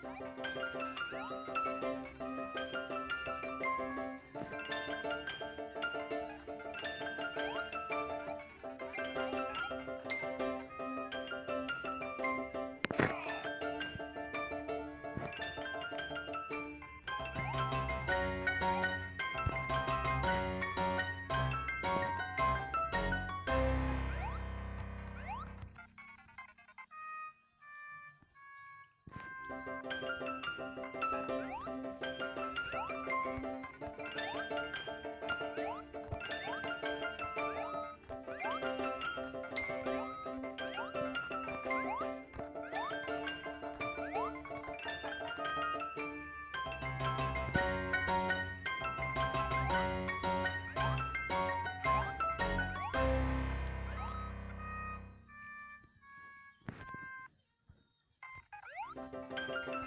Thank you. Thank you. Música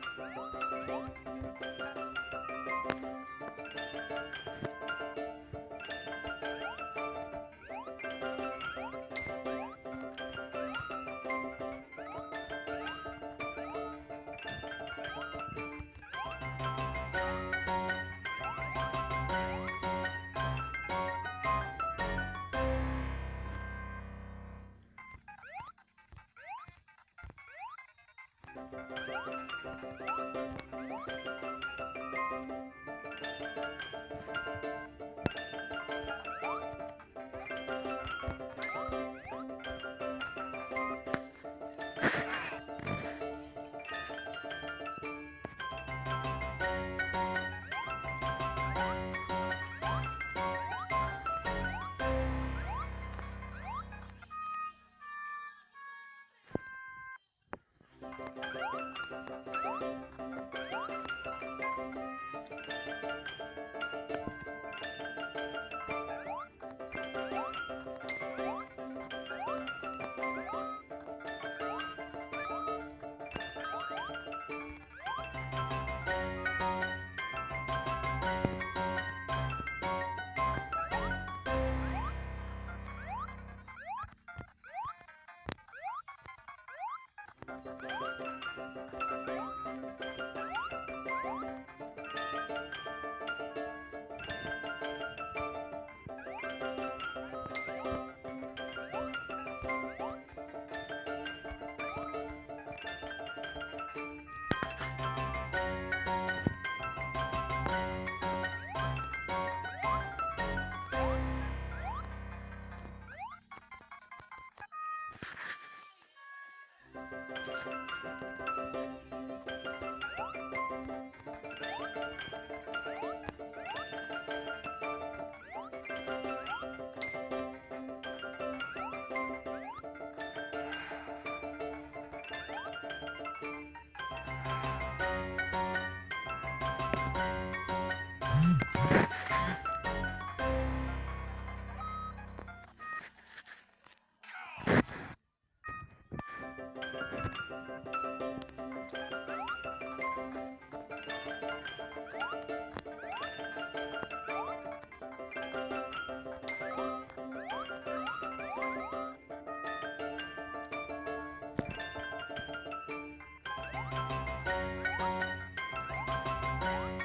Thank